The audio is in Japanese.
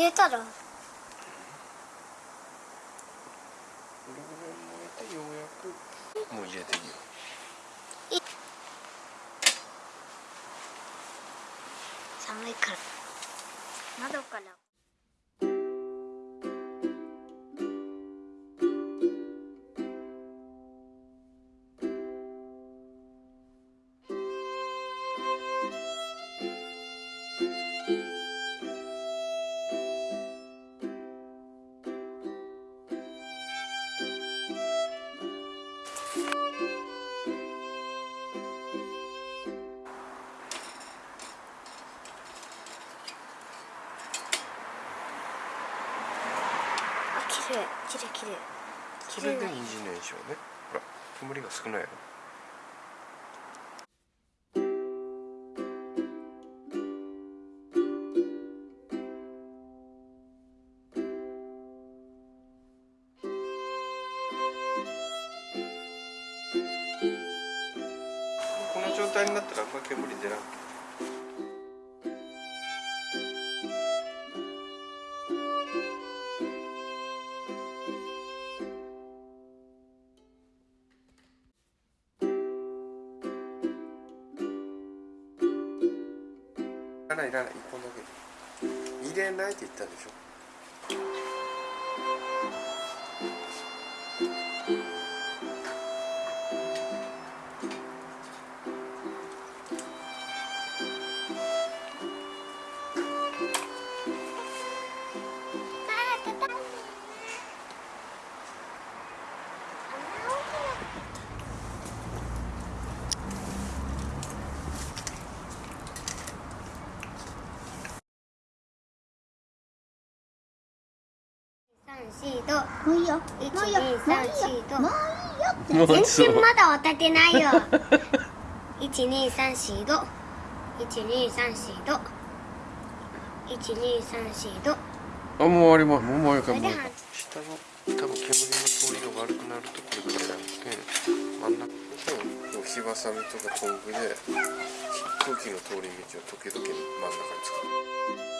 入れたら。これぐらい燃えてようやくもう入れていいよ寒いから窓からね。ほら煙が少ないやろこの状態になったらあんま煙出なくてらないいらない1本だけ。入れないって言ったでしょ？四度もういいよ。一もういいよ。もういいよ。も全然まだ渡ってないよ。一二三四度一二三四度一二三四度あもう終わります。もう終わりか。もう下の多分煙の通りが悪くなるとこれぐらいなので真ん中。のこう火ばさみとかトングで空気の通り道を時々真ん中に作る